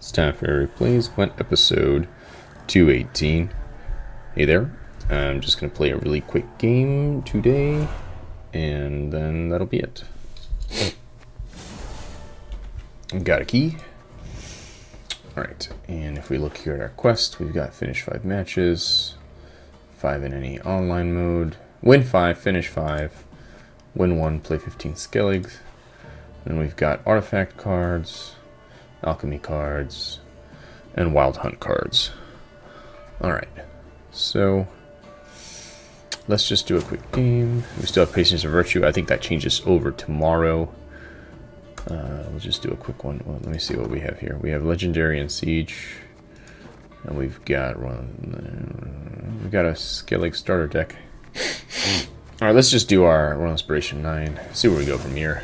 It's time for Plays Gwent episode 218. Hey there. I'm just going to play a really quick game today, and then that'll be it. Got a key. Alright, and if we look here at our quest, we've got finish 5 matches, 5 in any online mode, win 5, finish 5, win 1, play 15 Skelligs. Then we've got artifact cards, alchemy cards, and wild hunt cards. Alright, so let's just do a quick game. We still have Patience of Virtue. I think that changes over tomorrow. Uh, we'll just do a quick one. Well, let me see what we have here. We have Legendary and Siege. And we've got one. We've got a Skellig starter deck. Alright, let's just do our Royal Inspiration 9. See where we go from here.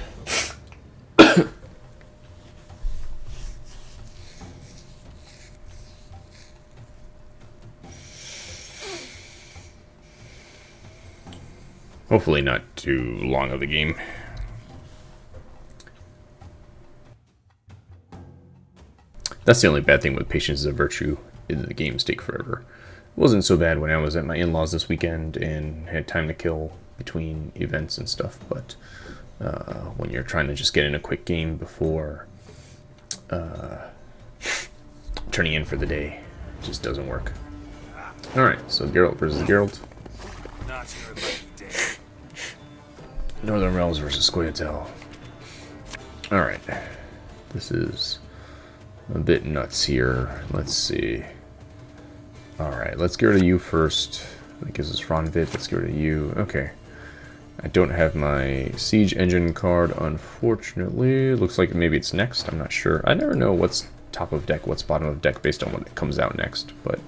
Hopefully not too long of a game. That's the only bad thing with Patience is a Virtue, is the games take forever. It wasn't so bad when I was at my in-laws this weekend and had time to kill between events and stuff, but uh, when you're trying to just get in a quick game before uh, turning in for the day, just doesn't work. Alright, so Geralt versus Geralt. Northern Realms versus Scoia'tael. Alright. This is a bit nuts here. Let's see. Alright, let's get rid of you first. That gives us Ronvid. Let's get rid of you. Okay. I don't have my Siege Engine card, unfortunately. Looks like maybe it's next. I'm not sure. I never know what's top of deck, what's bottom of deck based on what comes out next, but...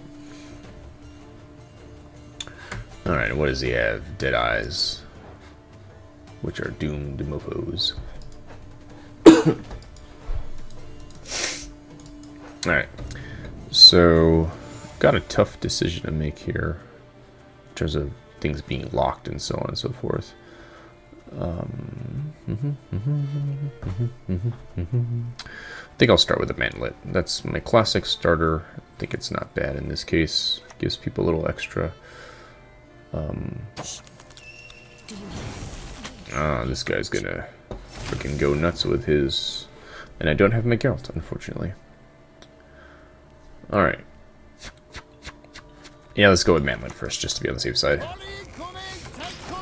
Alright, what does he have? Dead Eyes which are doomed mofos. Alright, so got a tough decision to make here in terms of things being locked and so on and so forth. Um, I think I'll start with a mantlet. That's my classic starter. I think it's not bad in this case. Gives people a little extra. Um, Ah, this guy's gonna freaking go nuts with his... And I don't have my Geralt, unfortunately. Alright. Yeah, let's go with Mantlet first, just to be on the safe side.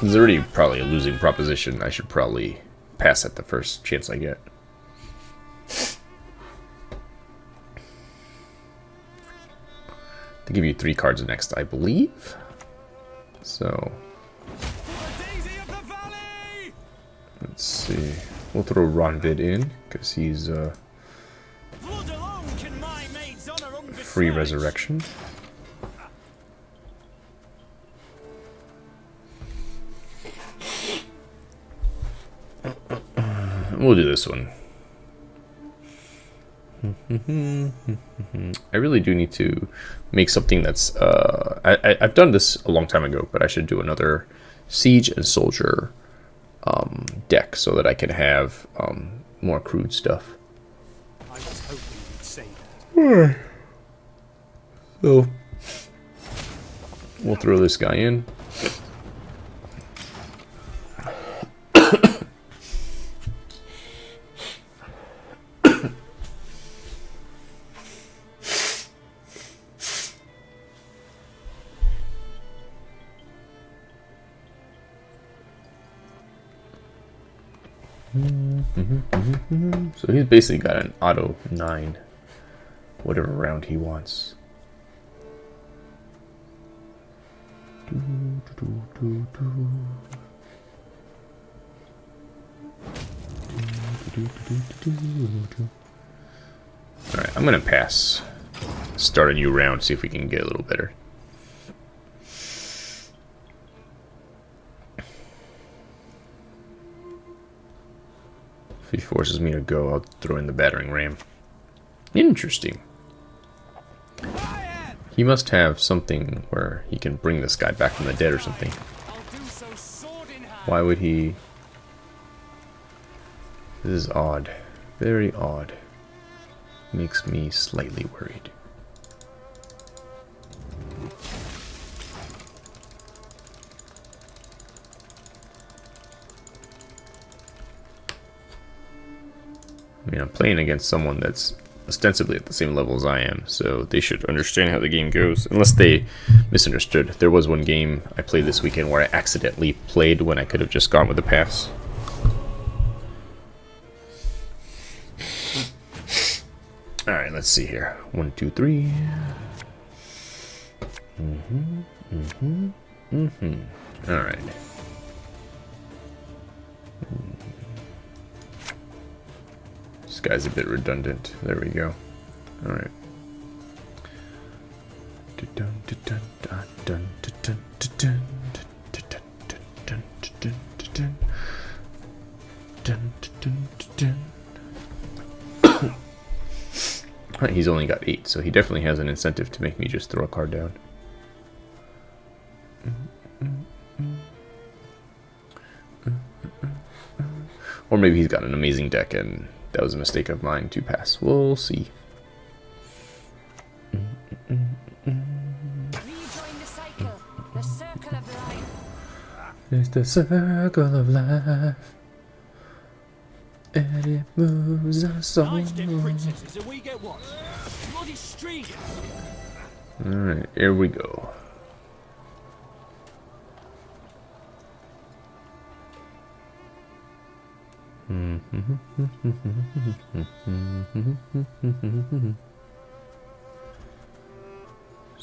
It's already probably a losing proposition. I should probably pass at the first chance I get. They give you three cards next, I believe. So, Let's see. We'll throw Ronvid in, because he's uh, free resurrection. We'll do this one. I really do need to make something that's... Uh, I, I, I've done this a long time ago, but I should do another Siege and Soldier um, deck so that I can have um, more crude stuff. I was hoping you'd say that. So we'll throw this guy in. Mm-hmm, mm-hmm, mm-hmm, so he's basically got an auto 9, whatever round he wants. Alright, I'm gonna pass. Start a new round, see if we can get a little better. If he forces me to go, I'll throw in the battering ram. Interesting. He must have something where he can bring this guy back from the dead or something. Why would he... This is odd. Very odd. makes me slightly worried. I mean, I'm playing against someone that's ostensibly at the same level as I am, so they should understand how the game goes. Unless they misunderstood. There was one game I played this weekend where I accidentally played when I could have just gone with the pass. Alright, let's see here. One, two, three. Mm-hmm, mm-hmm, mm-hmm. Alright. Guy's a bit redundant. There we go. Alright. He's only got eight, so he definitely has an incentive to make me just throw a card down. Or maybe he's got an amazing deck and that was a mistake of mine to pass. We'll see. It's the circle of life. And it moves us all. Alright, here we go.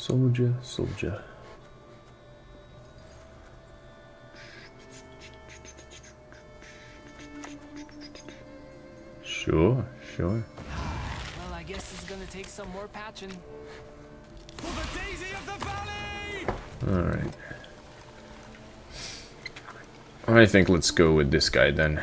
Soldier, soldier. Sure, sure. Well, I guess it's gonna take some more patching. For the daisy of the valley! Alright. I think let's go with this guy then.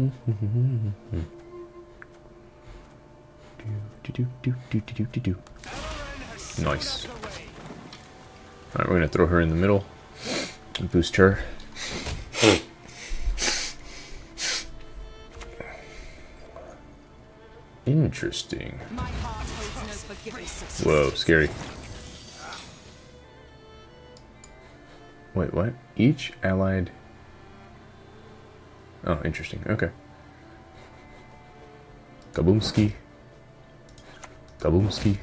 Mm-hmm. Nice. Alright, we're gonna throw her in the middle and boost her. Interesting. Whoa, scary. Wait, what? Each allied... Oh, interesting. Okay. Kaboomski. Kaboomski.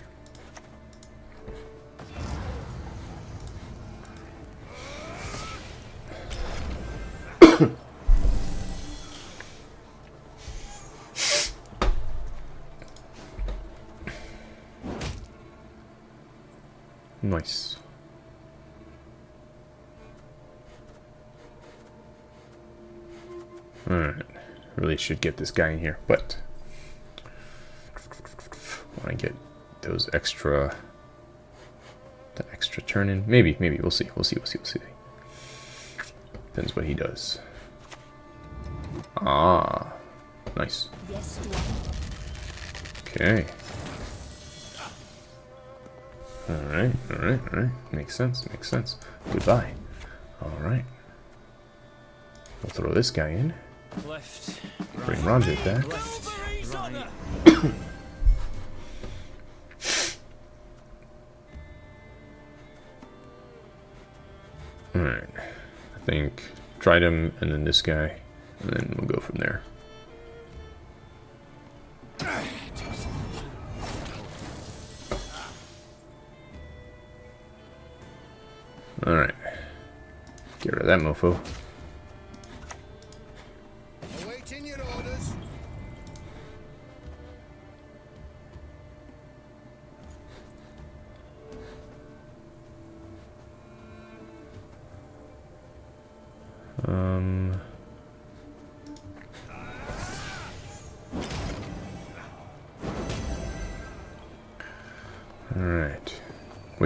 Really should get this guy in here, but want to get those extra the extra turn in. Maybe, maybe we'll see. We'll see. We'll see. We'll see. Depends what he does. Ah, nice. Okay. All right. All right. All right. Makes sense. Makes sense. Goodbye. All right. We'll throw this guy in. Left. Bring Ranjit back. Left. Right. Alright. I think tried him and then this guy. And then we'll go from there. Alright. Get rid of that mofo.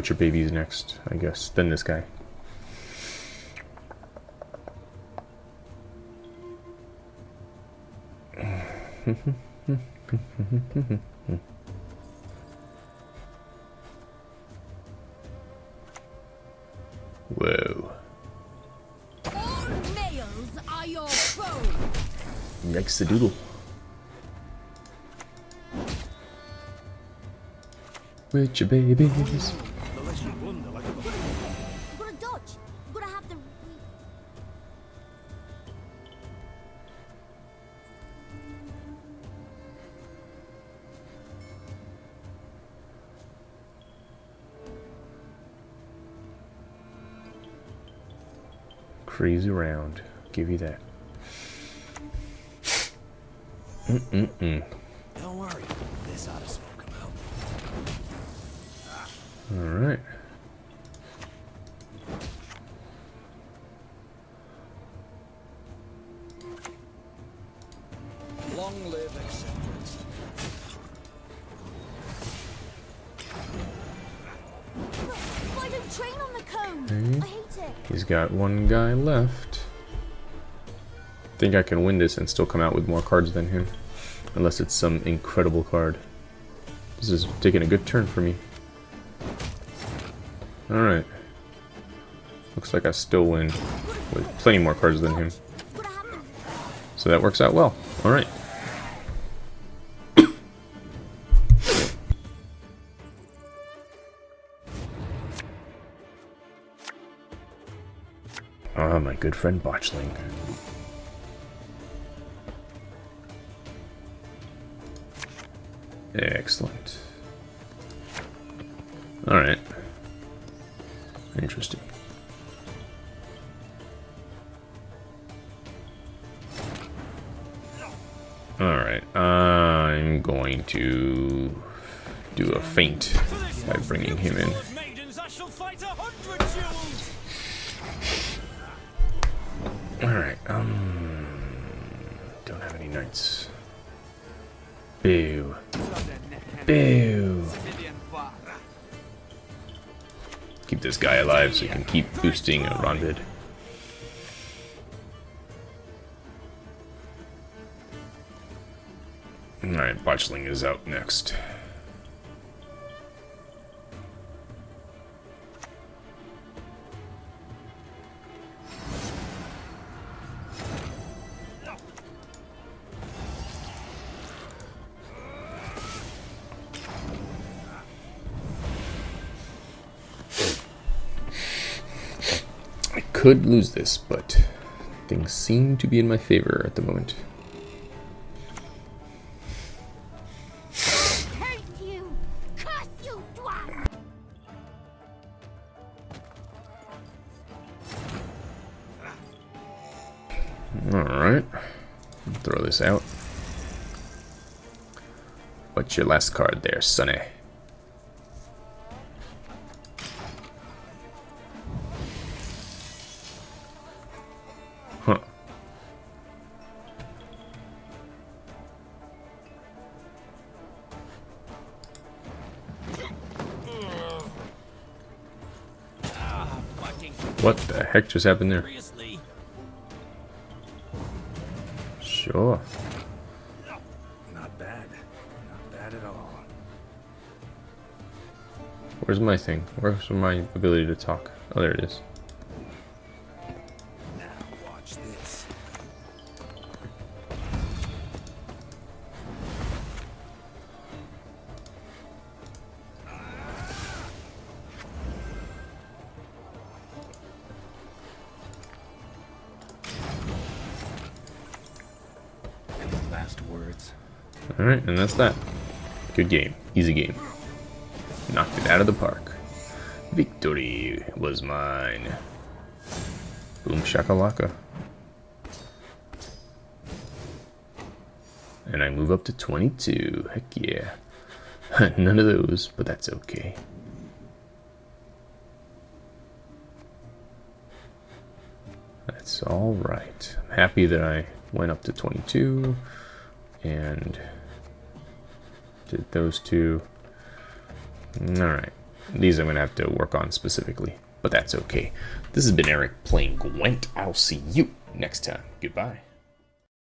Your baby's next, I guess? Then this guy. Whoa. All males are your foe. Yikes the doodle. With your babies. Crazy round. Give you that. Mm-mm-mm. Don't worry, this ought to smoke him out. Alright. Long got one guy left. Think I can win this and still come out with more cards than him. Unless it's some incredible card. This is taking a good turn for me. Alright. Looks like I still win with plenty more cards than him. So that works out well. Alright. My good friend Botchling. Excellent. Alright. Interesting. Alright, I'm going to do a feint by bringing him in. Alright, um... Don't have any knights. Boo. Boo. Keep this guy alive so he can keep boosting Ronvid. Alright, Botchling is out next. Could lose this, but things seem to be in my favor at the moment. Hate you! Curse you, dwarf! Alright. Throw this out. What's your last card there, Sonny? What the heck just happened there? Sure. Not bad. Not bad at all. Where's my thing? Where's my ability to talk? Oh, there it is. Alright, and that's that. Good game. Easy game. Knocked it out of the park. Victory was mine. Boom shakalaka. And I move up to 22. Heck yeah. None of those, but that's okay. That's alright. I'm happy that I went up to 22 and those two. Alright. These I'm going to have to work on specifically, but that's okay. This has been Eric playing Gwent. I'll see you next time. Goodbye.